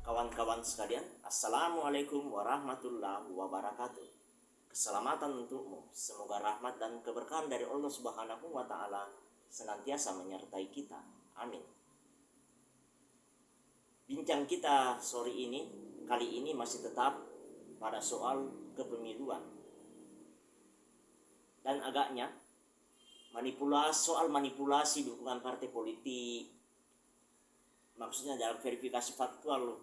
Kawan-kawan sekalian, Assalamualaikum warahmatullahi wabarakatuh. Keselamatan untukmu. Semoga rahmat dan keberkahan dari Allah Subhanahu wa taala senantiasa menyertai kita. Amin. Bincang kita sore ini kali ini masih tetap pada soal kepemiluan. Dan agaknya manipulasi soal manipulasi dukungan partai politik maksudnya dalam verifikasi faktual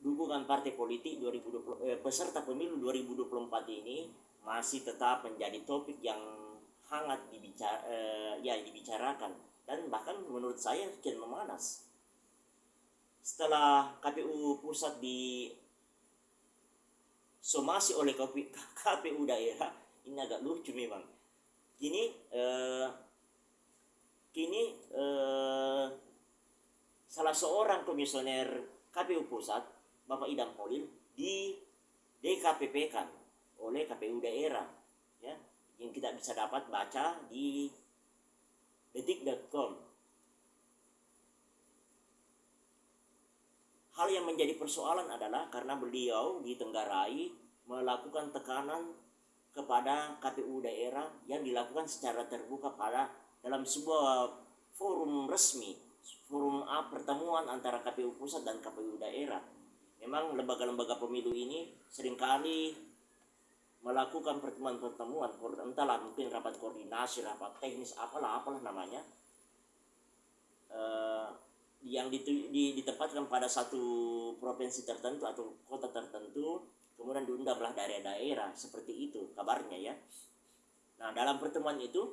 dukungan partai politik 2020 eh, peserta pemilu 2024 ini masih tetap menjadi topik yang hangat dibicara eh, ya dibicarakan. Dan bahkan menurut saya kian memanas. Setelah KPU pusat di somasi oleh KPU daerah ini agak lucu memang. Kini eh, kini eh, salah seorang komisioner KPU pusat Bapak Idam Holil di DKPP kan oleh KPU daerah ya yang kita bisa dapat baca di detik.com hal yang menjadi persoalan adalah karena beliau di Tenggarai melakukan tekanan kepada KPU daerah yang dilakukan secara terbuka pada dalam sebuah forum resmi forum A pertemuan antara KPU pusat dan KPU daerah. Memang lembaga-lembaga pemilu ini sering kali melakukan pertemuan-pertemuan entahlah mungkin rapat koordinasi rapat teknis apalah apalah namanya. Uh, yang ditempatkan pada satu provinsi tertentu atau kota tertentu kemudian diundanglah daerah-daerah seperti itu kabarnya ya nah dalam pertemuan itu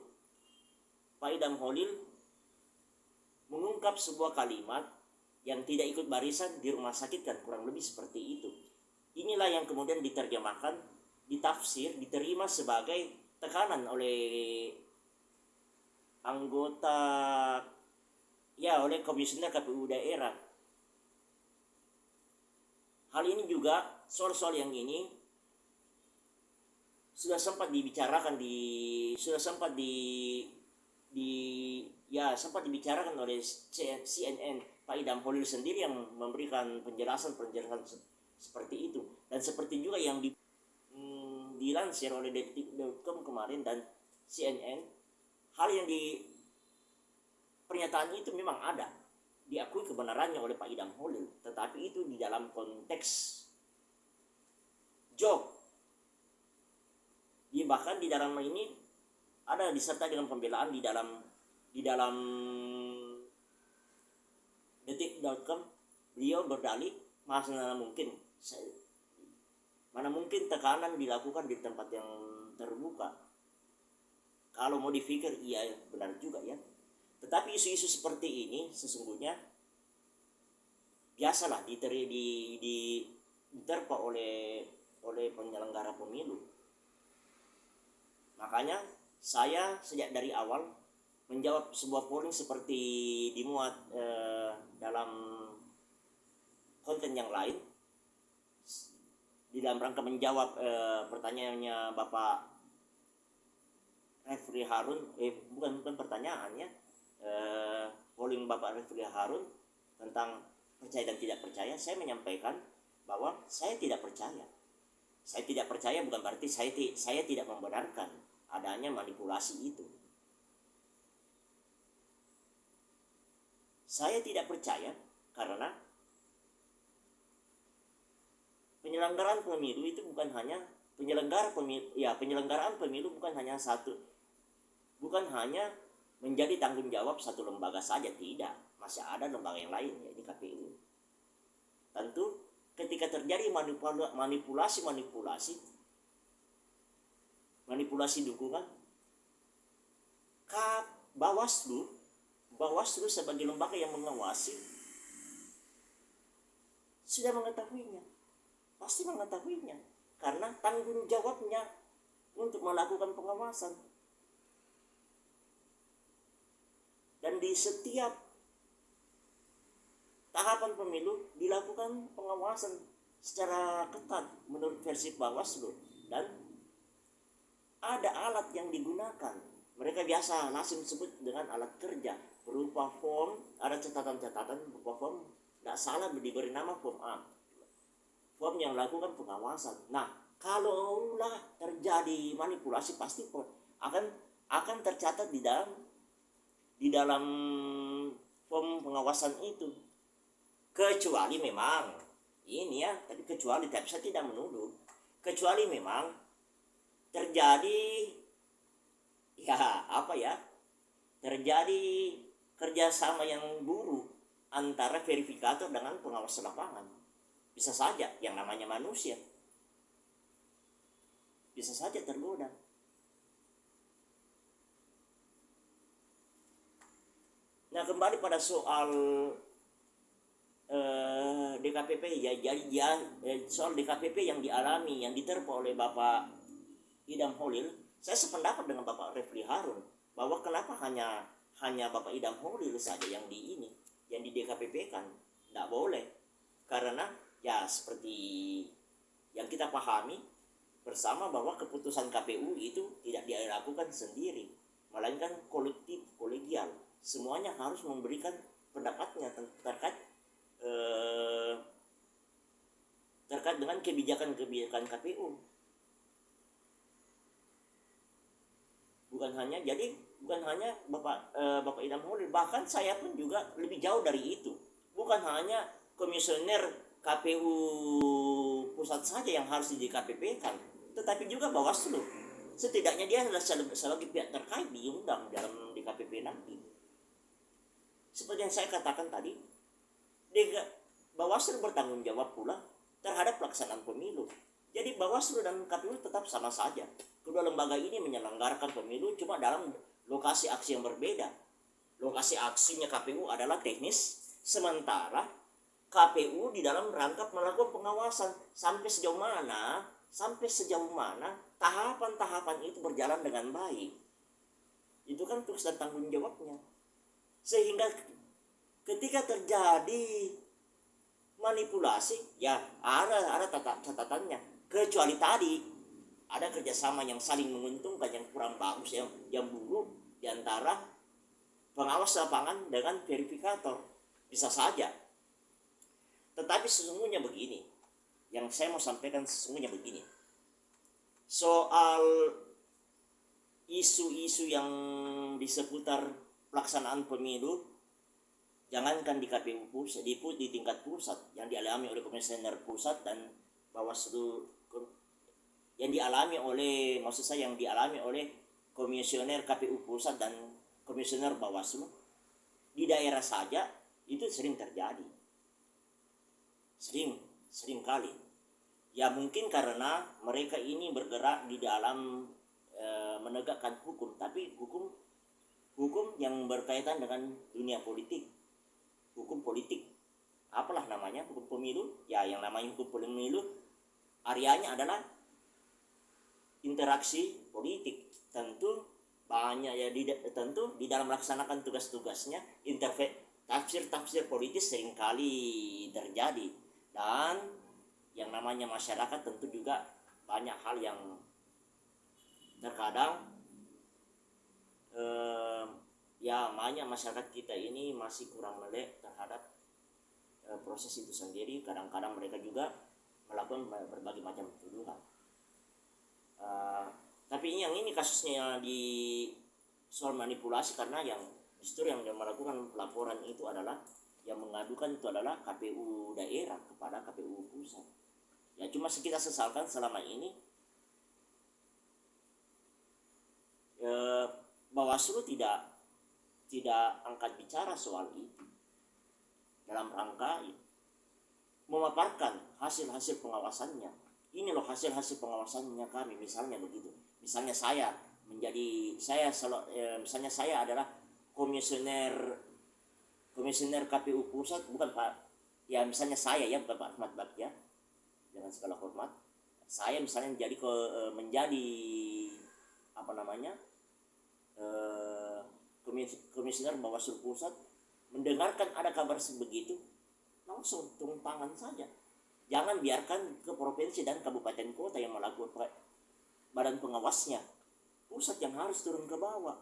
Pak Idam Holil mengungkap sebuah kalimat yang tidak ikut barisan di rumah sakit kan kurang lebih seperti itu. Inilah yang kemudian diterjemahkan, ditafsir, diterima sebagai tekanan oleh anggota ya oleh komisioner KPU daerah. Hal ini juga soal-soal yang ini sudah sempat dibicarakan di sudah sempat di di ya sempat dibicarakan oleh CNN Pak Idam Holil sendiri yang memberikan penjelasan-penjelasan seperti itu. Dan seperti juga yang di, mm, dilansir oleh detik.com kemarin dan CNN hal yang di pernyataan itu memang ada. Diakui kebenarannya oleh Pak Idam Holil tetapi itu di dalam konteks joke di bahkan di dalam ini ada disertai dengan pembelaan di dalam di dalam detik.com beliau berdalih mana mungkin? Mana mungkin tekanan dilakukan di tempat yang terbuka? Kalau mau dipikir iya benar juga ya. Tetapi isu-isu seperti ini sesungguhnya biasalah diteri di, di diterpa oleh oleh penyelenggara pemilu. Makanya saya sejak dari awal menjawab sebuah polling seperti dimuat eh, dalam konten yang lain. Di dalam rangka menjawab eh, pertanyaannya Bapak Refri Harun eh bukan bukan pertanyaannya eh, polling Bapak Refri Harun tentang percaya dan tidak percaya saya menyampaikan bahwa saya tidak percaya saya tidak percaya bukan berarti saya saya tidak membenarkan adanya manipulasi itu. Saya tidak percaya karena penyelenggaraan pemilu itu bukan hanya penyelenggara pemilu ya penyelenggaraan pemilu bukan hanya satu bukan hanya menjadi tanggung jawab satu lembaga saja tidak. Masih ada lembaga yang lain ya di KPU tentu ketika terjadi manipulasi manipulasi manipulasi dukungan Kap Bawaslu Bawaslu sebagai lembaga yang mengawasi sudah mengetahuinya. Pasti mengetahuinya. Karena tanggung jawabnya untuk melakukan pengawasan. Dan di setiap tahapan pemilu dilakukan pengawasan secara ketat menurut versi Bawaslu. Dan ada alat yang digunakan. Mereka biasa langsung sebut dengan alat kerja. Berupa form ada catatan-catatan berupa form. Tidak salah diberi nama form A. Form yang lakukan pengawasan. Nah kalaulah terjadi manipulasi pasti akan akan tercatat di dalam di dalam form pengawasan itu kecuali memang ini ya tapi kecuali tapi saya tidak menuduh. Kecuali memang terjadi ya apa ya terjadi kerjasama yang buruk antara verifikator dengan pengawas lapangan. Bisa saja yang namanya manusia. Bisa saja tergoda. Nah kembali pada soal eh, DKPP ya jadi ya eh, soal DKPP yang dialami yang diterpa oleh Bapak Idam Holil saya sependapat dengan Bapak Refli Harun bahwa kenapa hanya hanya Bapak Idam Holil saja yang di ini yang di DKPP kan? Tidak boleh. Karena ya seperti yang kita pahami bersama bahwa keputusan KPU itu tidak dilakukan sendiri melainkan kolektif kolegial. Semuanya harus memberikan pendapatnya terkait eh, terkait dengan kebijakan-kebijakan KPU. Bukan hanya jadi bukan hanya Bapak eh, Bapak Idam Holil, bahkan saya pun juga lebih jauh dari itu. Bukan hanya komisioner KPU pusat saja yang harus di KPP kan, tetapi juga Bawaslu. Setidaknya dia adalah sebagai pihak terkait diundang dalam di KPP nanti. Seperti yang saya katakan tadi, Bawaslu bertanggung jawab pula terhadap pelaksanaan pemilu. Jadi Bawaslu dan KPU tetap sama saja. Kedua lembaga ini menyelenggarakan pemilu cuma dalam lokasi aksi yang berbeda. Lokasi aksinya KPU adalah teknis, sementara KPU di dalam rangka melakukan pengawasan sampai sejauh mana, sampai sejauh mana tahapan-tahapan itu berjalan dengan baik. Itu kan tugas dan tanggung jawabnya. Sehingga ketika terjadi manipulasi ya ada ada catatannya. Kecuali tadi ada kerjasama yang saling menguntungkan yang kurang bagus yang yang buruk di antara pengawas lapangan dengan verifikator. Bisa saja. Tetapi sesungguhnya begini yang saya mau sampaikan sesungguhnya begini. Soal isu-isu yang di seputar pelaksanaan pemilu jangankan di KPU pusat di, di tingkat pusat yang dialami oleh komisioner pusat dan Bawaslu yang dialami oleh maksud saya yang dialami oleh komisioner KPU pusat dan komisioner Bawaslu di daerah saja itu sering terjadi. Sering sering kali. Ya mungkin karena mereka ini bergerak di dalam e, menegakkan hukum tapi hukum hukum yang berkaitan dengan dunia politik hukum politik. Apalah namanya hukum pemilu? Ya yang namanya hukum pemilu areanya adalah interaksi politik. Tentu banyak ya di, tentu di dalam melaksanakan tugas-tugasnya intervensi tafsir-tafsir politis sering kali terjadi. Dan yang namanya masyarakat tentu juga banyak hal yang terkadang eh, ya banyak masyarakat kita ini masih kurang melek terhadap e, proses itu sendiri. Kadang-kadang mereka juga melakukan berbagai macam tuduhan. E, tapi yang ini kasusnya di soal manipulasi karena yang justru yang melakukan pelaporan itu adalah yang mengadukan itu adalah KPU daerah kepada KPU pusat. Ya cuma kita sesalkan selama ini e, Bawaslu tidak tidak angkat bicara soal itu dalam rangka memaparkan hasil-hasil pengawasannya. Ini loh hasil-hasil pengawasannya kami misalnya begitu. Misalnya saya menjadi saya eh, misalnya saya adalah komisioner komisioner KPU pusat bukan Pak. Ya misalnya saya ya bukan Pak Ahmad ya. Dengan segala hormat saya misalnya menjadi ke eh, menjadi apa namanya eh, komisioner Bawaslu Pusat mendengarkan ada kabar sebegitu langsung turun tangan saja. Jangan biarkan ke provinsi dan kabupaten kota yang melakukan badan pengawasnya. Pusat yang harus turun ke bawah.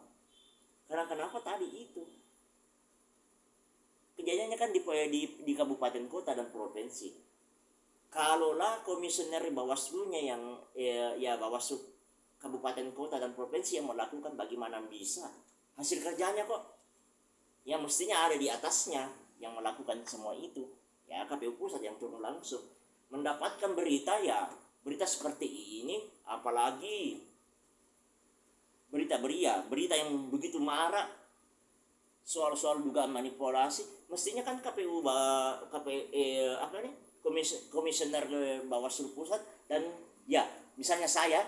Karena kenapa tadi itu? Kejadiannya kan di, di, di kabupaten kota dan provinsi. Kalaulah komisioner bawaslu-nya yang ya, ya bawaslu kabupaten kota dan provinsi yang melakukan bagaimana bisa hasil kerjanya kok. Yang mestinya ada di atasnya yang melakukan semua itu. Ya KPU pusat yang turun langsung. Mendapatkan berita ya berita seperti ini apalagi berita beria berita yang begitu marah soal-soal dugaan manipulasi mestinya kan KPU KPU eh, apa nih komis, komisioner Bawaslu pusat dan ya misalnya saya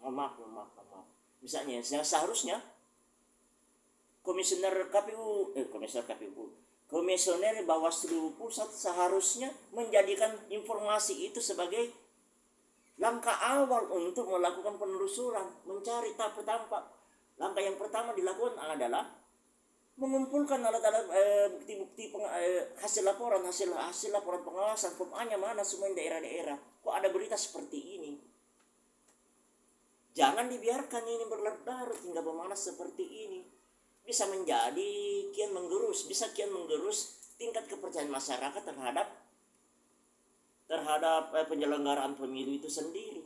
mohon maaf mohon maaf, maaf. misalnya seharusnya komisioner KPU eh komisioner KPU komisioner Bawaslu pusat seharusnya menjadikan informasi itu sebagai langkah awal untuk melakukan penelusuran mencari tak tampak langkah yang pertama dilakukan adalah mengumpulkan alat-alat eh, bukti-bukti eh, hasil laporan hasil hasil laporan pengawasan pemanya mana semua daerah-daerah. Kok ada berita seperti ini? Jangan dibiarkan ini berlarut-larut hingga memanas seperti ini bisa menjadi kian menggerus bisa kian menggerus tingkat kepercayaan masyarakat terhadap terhadap eh, penyelenggaraan pemilu itu sendiri.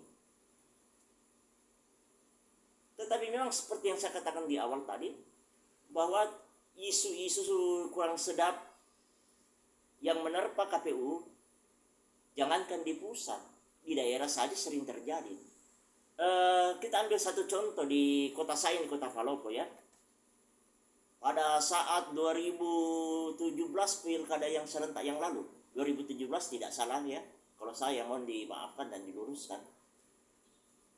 Tetapi memang seperti yang saya katakan di awal tadi bahwa isu-isu kurang sedap yang menerpa KPU jangankan di pusat di daerah saja sering terjadi. Uh, kita ambil satu contoh di kota saya di kota Palopo ya pada saat 2017 pilkada yang serentak yang lalu 2017 tidak salah ya kalau saya mohon dimaafkan dan diluruskan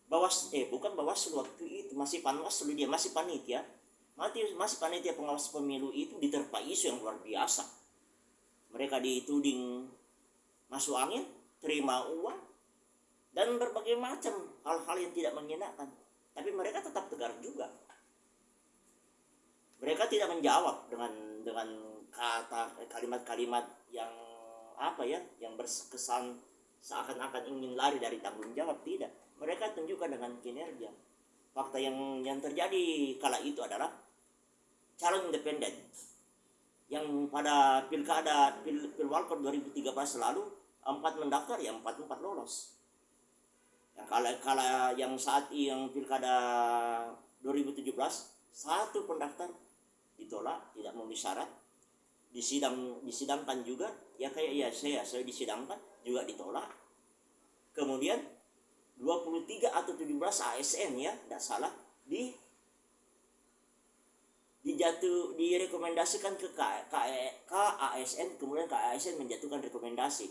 bawas eh bukan bawaslu waktu itu masih panwaslu dia masih panitia masih, masih panitia pengawas pemilu itu diterpa isu yang luar biasa. Mereka dituding masuk angin, terima uang, dan berbagai macam hal-hal yang tidak menyenangkan. Tapi mereka tetap tegar juga. Mereka tidak menjawab dengan dengan kata kalimat-kalimat yang apa ya, yang berkesan seakan-akan ingin lari dari tanggung jawab. Tidak. Mereka tunjukkan dengan kinerja. Fakta yang yang terjadi kala itu adalah calon independen yang pada pilkada pil, pilwalkot 2013 lalu empat mendaftar ya empat empat lolos. Yang kala kala yang saat yang pilkada 2017 satu pendaftar ditolak tidak memenuhi syarat. Disidang disidangkan juga ya kayak ya saya saya disidangkan juga ditolak. Kemudian 23 atau 17 ASN ya tidak salah di dijatuh direkomendasikan ke KASN kemudian KASN menjatuhkan rekomendasi.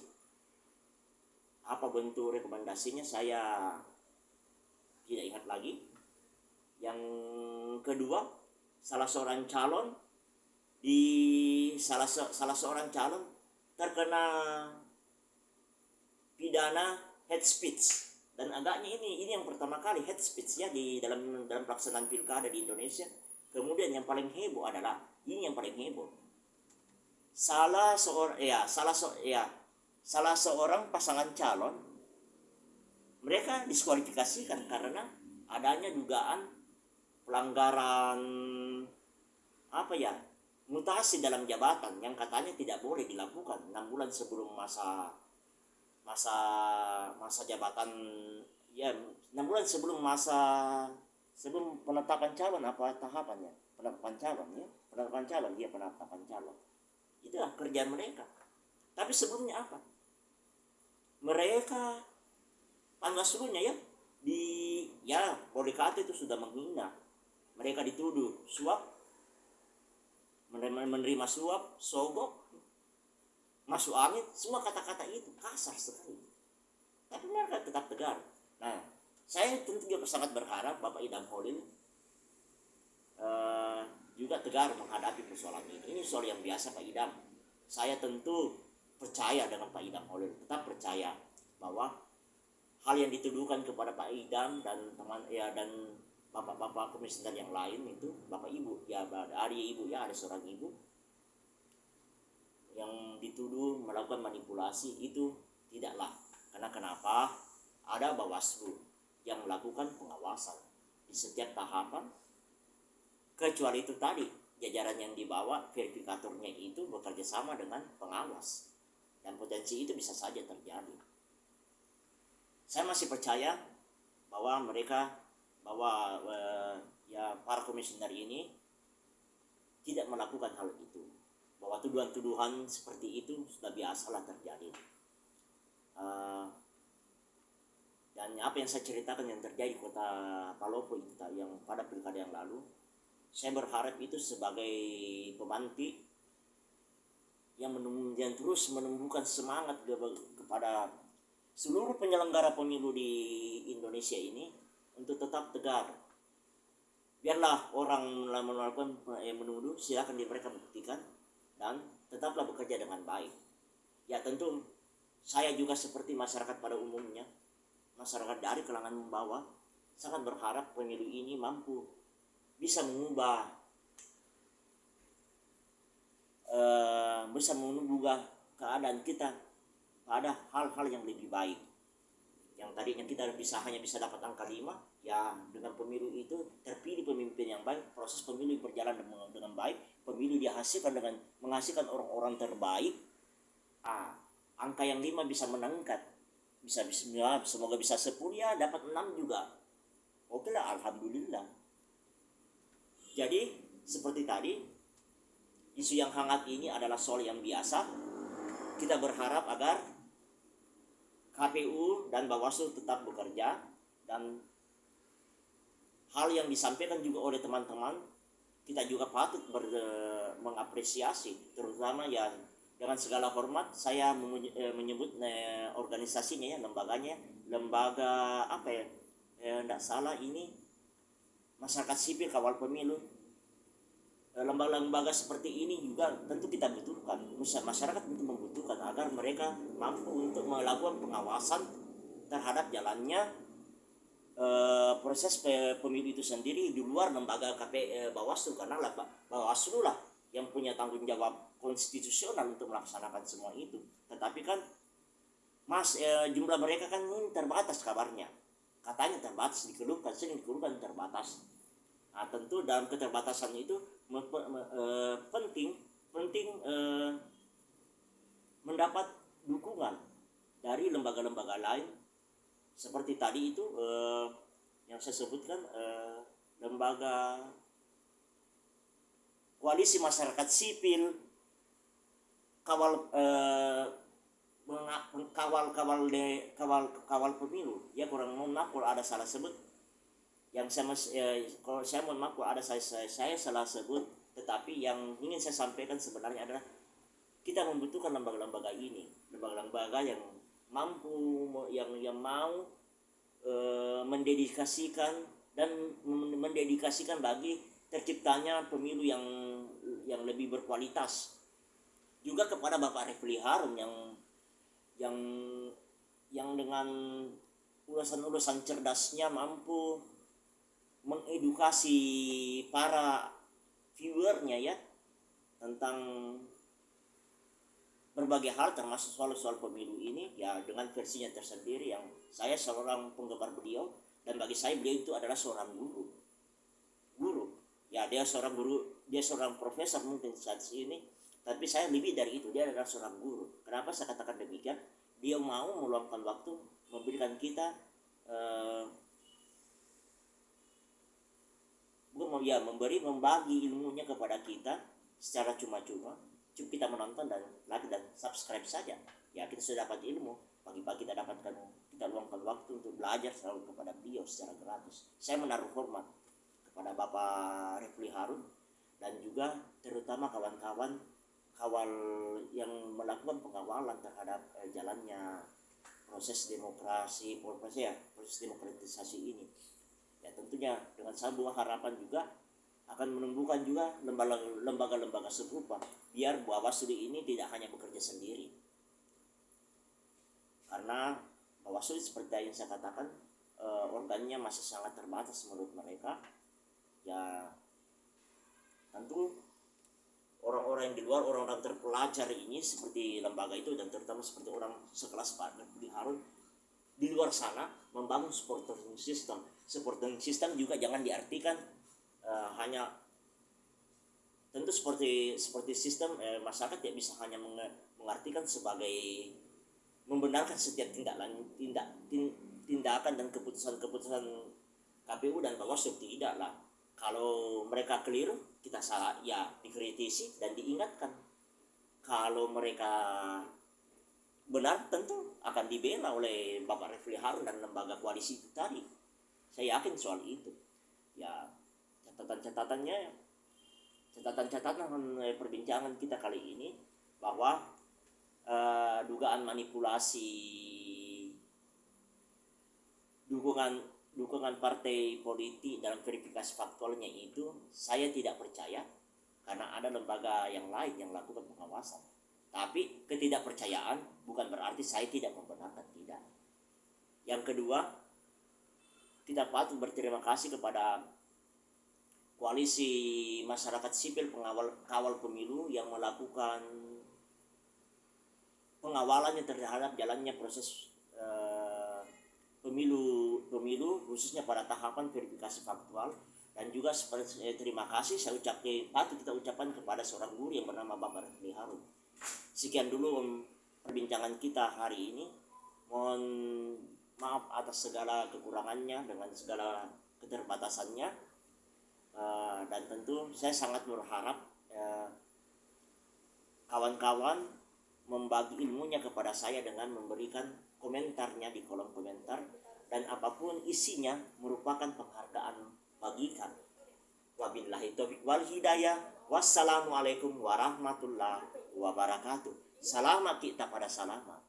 Apa bentuk rekomendasinya saya tidak ingat lagi. Yang kedua salah seorang calon di salah salah seorang calon terkena pidana head speech. Dan agaknya ini ini yang pertama kali head speech ya di dalam dalam pelaksanaan pilkada di Indonesia. Kemudian yang paling heboh adalah ini yang paling heboh. Salah seorang ya salah so, ya salah seorang pasangan calon mereka diskualifikasikan karena adanya dugaan pelanggaran apa ya? Mutasi dalam jabatan yang katanya tidak boleh dilakukan enam bulan sebelum masa masa masa jabatan ya enam bulan sebelum masa sebelum penetapan calon apa tahapannya? Penetapan calon ya. Penetapan calon dia penetapan calon. Itulah kerjaan mereka. Tapi sebelumnya apa? Mereka panwaslunya ya di ya Polikarpus itu sudah menghina. Mereka dituduh suap menerima, menerima suap sogok masuk angin semua kata-kata itu kasar sekali. Tapi mereka tetap tegar. Nah saya tentu juga sangat berharap Bapak Idam Holil uh, juga tegar menghadapi persoalan ini. Ini soal yang biasa Pak Idam. Saya tentu percaya dengan Pak Idam Holil tetap percaya bahwa hal yang dituduhkan kepada Pak Idam dan teman ya dan bapak-bapak komisioner yang lain itu bapak ibu. Ya ada ibu ya ada seorang ibu yang dituduh melakukan manipulasi. Itu tidaklah. Karena kenapa? Ada Bawaslu yang melakukan pengawasan di setiap tahapan. Kecuali itu tadi jajaran yang dibawa verifikatornya itu bekerja sama dengan pengawas. Dan potensi itu bisa saja terjadi. Saya masih percaya bahwa mereka bahwa uh, ya para komisioner ini tidak melakukan hal itu. Bahwa tuduhan-tuduhan seperti itu sudah biasalah terjadi. Uh, dan apa yang saya ceritakan yang terjadi di kota Palopo itu yang pada pilkada yang lalu saya berharap itu sebagai pemantik yang, yang terus menumbuhkan semangat kepada seluruh penyelenggara pemilu di Indonesia ini untuk tetap tegar. Biarlah orang melakukan yang menuduh silakan di mereka buktikan dan tetaplah bekerja dengan baik. Ya tentu saya juga seperti masyarakat pada umumnya masyarakat dari kalangan membawa sangat berharap pemilu ini mampu bisa mengubah uh, bisa mengubah keadaan kita pada hal-hal yang lebih baik yang tadinya kita bisa hanya bisa dapat angka 5 ya dengan pemilu itu terpilih pemimpin yang baik proses pemilu berjalan dengan, baik pemilu dihasilkan dengan menghasilkan orang-orang terbaik ah angka yang lima bisa meningkat bisa bisa ya, semoga bisa sepuluh ya dapat enam juga. Oke lah alhamdulillah. Jadi seperti tadi isu yang hangat ini adalah soal yang biasa. Kita berharap agar KPU dan Bawaslu tetap bekerja dan hal yang disampaikan juga oleh teman-teman kita juga patut ber, mengapresiasi terutama ya dengan segala hormat saya eh, menyebut eh, organisasinya ya lembaganya lembaga apa ya tidak eh, salah ini masyarakat sipil kawal pemilu. Eh, lembaga-lembaga seperti ini juga tentu kita butuhkan. Masyarakat membutuhkan agar mereka mampu untuk melakukan pengawasan terhadap jalannya Eh, proses pemilu itu sendiri di luar lembaga KP uh, Bawaslu karena Bawaslu lah yang punya tanggung jawab konstitusional untuk melaksanakan semua itu. Tetapi kan Mas uh, jumlah mereka kan terbatas kabarnya. Katanya terbatas dikeluhkan, sering dikeluhkan terbatas. Nah, tentu dalam keterbatasan itu uh, penting penting uh, mendapat dukungan dari lembaga-lembaga lain. Seperti tadi itu eh, yang saya sebutkan eh, lembaga koalisi masyarakat sipil kawal eh, kawal kawal de kawal kawal pemilu. Ya kurang mohon maaf kalau ada salah sebut. Yang saya eh, kalau saya mohon maaf kalau ada saya, saya saya salah sebut. Tetapi yang ingin saya sampaikan sebenarnya adalah kita membutuhkan lembaga-lembaga ini. Lembaga-lembaga yang mampu yang yang mau e, mendedikasikan dan mendedikasikan bagi terciptanya pemilu yang yang lebih berkualitas. Juga kepada Bapak Refli Harun yang yang yang dengan ulasan-ulasan cerdasnya mampu mengedukasi para viewernya ya tentang berbagai hal termasuk soal-soal pemilu ini ya dengan versinya tersendiri yang saya seorang penggemar beliau dan bagi saya beliau itu adalah seorang guru. Guru. Ya dia seorang guru dia seorang profesor mungkin saat ini tapi saya lebih dari itu dia adalah seorang guru. Kenapa saya katakan demikian? Dia mau meluangkan waktu memberikan kita uh, ya memberi membagi ilmunya kepada kita secara cuma-cuma cukup kita menonton dan like dan subscribe saja. Ya kita sudah dapat ilmu. Pagi-pagi kita dapatkan kita luangkan waktu untuk belajar selalu kepada beliau secara gratis. Saya menaruh hormat kepada Bapak Refli Harun dan juga terutama kawan-kawan kawal yang melakukan pengawalan terhadap eh, jalannya proses demokrasi proses ya proses demokratisasi ini. Ya tentunya dengan sebuah harapan juga akan menumbuhkan juga lembaga-lembaga serupa biar Bawaslu ini tidak hanya bekerja sendiri. Karena Bawaslu seperti yang saya katakan eh, organnya masih sangat terbatas menurut mereka. Ya tentu orang-orang yang di luar orang-orang terpelajar ini seperti lembaga itu dan terutama seperti orang sekelas Pak Budi Harun di luar sana membangun supporting system. Supporting system juga jangan diartikan uh, hanya tentu seperti seperti sistem eh, masyarakat tidak bisa hanya mengartikan sebagai membenarkan setiap tindak tindak tindakan dan keputusan-keputusan KPU dan Bawaslu. Tidak lah. Kalau mereka keliru kita salah. Ya dikritisi dan diingatkan. Kalau mereka benar tentu akan dibela oleh Bapak Refli Harun dan lembaga koalisi tadi. Saya yakin soal itu. Ya catatan-catatannya catatan-catatan perbincangan kita kali ini bahwa uh, dugaan manipulasi dukungan dukungan partai politik dalam verifikasi faktualnya itu saya tidak percaya karena ada lembaga yang lain yang melakukan pengawasan. Tapi ketidakpercayaan bukan berarti saya tidak membenarkan tidak. Yang kedua, kita patut berterima kasih kepada koalisi masyarakat sipil pengawal kawal pemilu yang melakukan pengawalannya terhadap jalannya proses uh, pemilu pemilu khususnya pada tahapan verifikasi faktual dan juga seperti eh, terima kasih saya ucapkan patut kita ucapkan kepada seorang guru yang bernama Bapak Refli Harun. Sekian dulu um, perbincangan kita hari ini. Mohon maaf atas segala kekurangannya dengan segala keterbatasannya uh, dan tentu saya sangat berharap eh, kawan-kawan membagi ilmunya kepada saya dengan memberikan komentarnya di kolom komentar dan apa pun isinya merupakan penghargaan bagikan. Wabillahi taufiq wal hidayah. Wassalamualaikum warahmatullahi wabarakatuh. Selamat kita pada selamat.